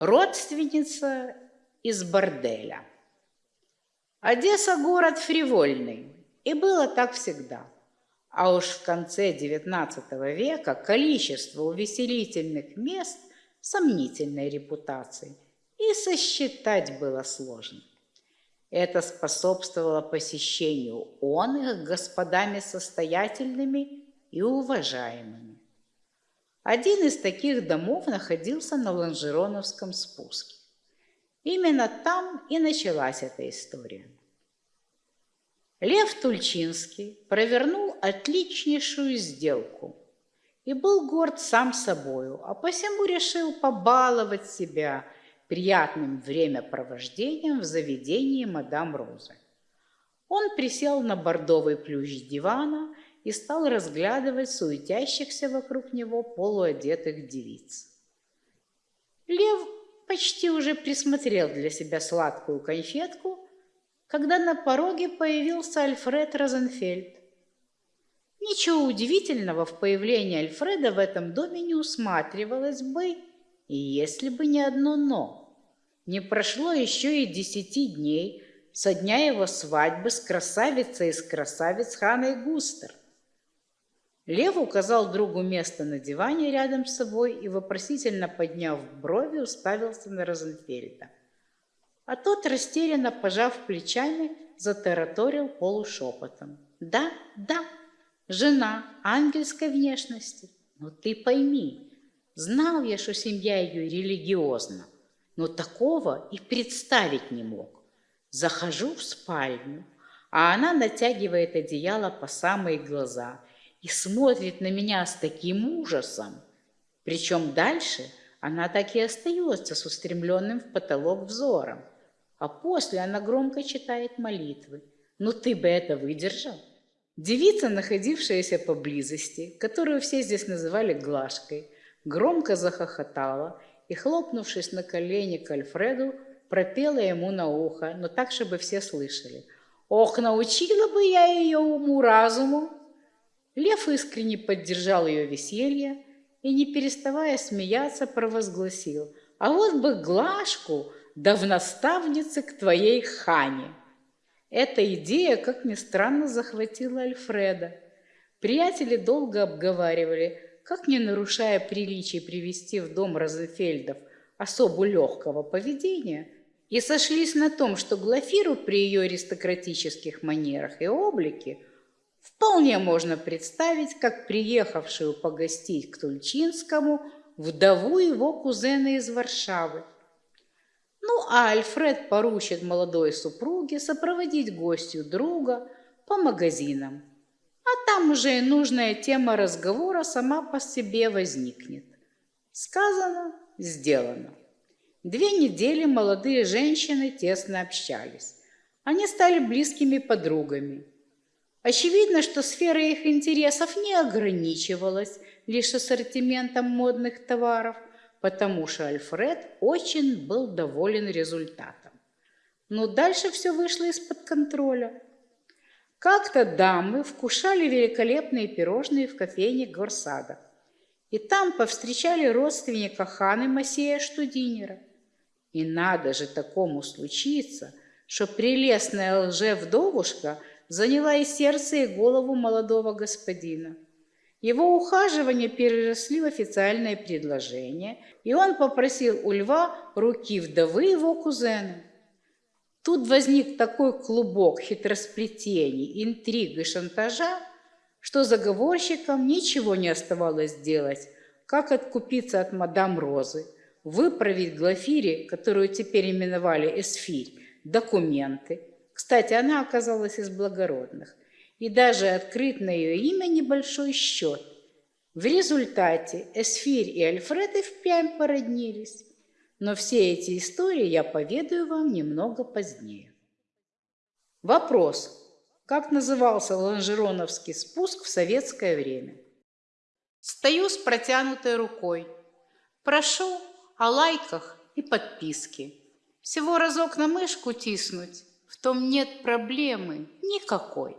Родственница из борделя. Одесса – город фривольный, и было так всегда. А уж в конце XIX века количество увеселительных мест сомнительной репутации и сосчитать было сложно. Это способствовало посещению он их господами состоятельными и уважаемыми. Один из таких домов находился на Ланжероновском спуске. Именно там и началась эта история. Лев Тульчинский провернул отличнейшую сделку и был горд сам собою, а посему решил побаловать себя приятным времяпровождением в заведении мадам Розы. Он присел на бордовый плющ дивана и стал разглядывать суетящихся вокруг него полуодетых девиц. Лев почти уже присмотрел для себя сладкую конфетку, когда на пороге появился Альфред Розенфельд. Ничего удивительного в появлении Альфреда в этом доме не усматривалось бы, и если бы не одно «но». Не прошло еще и десяти дней со дня его свадьбы с красавицей из красавиц Ханой Густер. Лев указал другу место на диване рядом с собой и, вопросительно подняв брови, уставился на Розенфельда. А тот, растерянно пожав плечами, затараторил полушепотом. «Да, да, жена ангельской внешности. Но ты пойми, знал я, что семья ее религиозна, но такого и представить не мог. Захожу в спальню, а она натягивает одеяло по самые глаза – и смотрит на меня с таким ужасом. Причем дальше она так и остается с устремленным в потолок взором. А после она громко читает молитвы. Ну ты бы это выдержал? Девица, находившаяся поблизости, которую все здесь называли Глашкой, громко захохотала и, хлопнувшись на колени к Альфреду, пропела ему на ухо, но так, чтобы все слышали. «Ох, научила бы я ее уму-разуму!» Лев искренне поддержал ее веселье и, не переставая смеяться, провозгласил, «А вот бы Глашку, да в наставнице к твоей хане!» Эта идея, как ни странно, захватила Альфреда. Приятели долго обговаривали, как, не нарушая приличий, привести в дом Розенфельдов особу легкого поведения, и сошлись на том, что Глафиру при ее аристократических манерах и облике – Вполне можно представить, как приехавшую погостить к Тульчинскому вдову его кузена из Варшавы. Ну, а Альфред поручит молодой супруге сопроводить гостью друга по магазинам. А там уже и нужная тема разговора сама по себе возникнет. Сказано, сделано. Две недели молодые женщины тесно общались. Они стали близкими подругами. Очевидно, что сфера их интересов не ограничивалась лишь ассортиментом модных товаров, потому что Альфред очень был доволен результатом. Но дальше все вышло из-под контроля. Как-то дамы вкушали великолепные пирожные в кофейне Горсада. И там повстречали родственника ханы Масея Штудинера. И надо же такому случиться, что прелестная лже-вдовушка – заняла и сердце, и голову молодого господина. Его ухаживания переросли в официальное предложение, и он попросил у льва руки вдовы его кузена. Тут возник такой клубок хитросплетений, интриг и шантажа, что заговорщикам ничего не оставалось делать, как откупиться от мадам Розы, выправить Глафире, которую теперь именовали Эсфирь, документы – кстати, она оказалась из благородных. И даже открыт на ее имя небольшой счет. В результате Эсфирь и Альфред и впрямь породнились. Но все эти истории я поведаю вам немного позднее. Вопрос. Как назывался лонжероновский спуск в советское время? Стою с протянутой рукой. Прошу о лайках и подписке. Всего разок на мышку тиснуть в том нет проблемы никакой.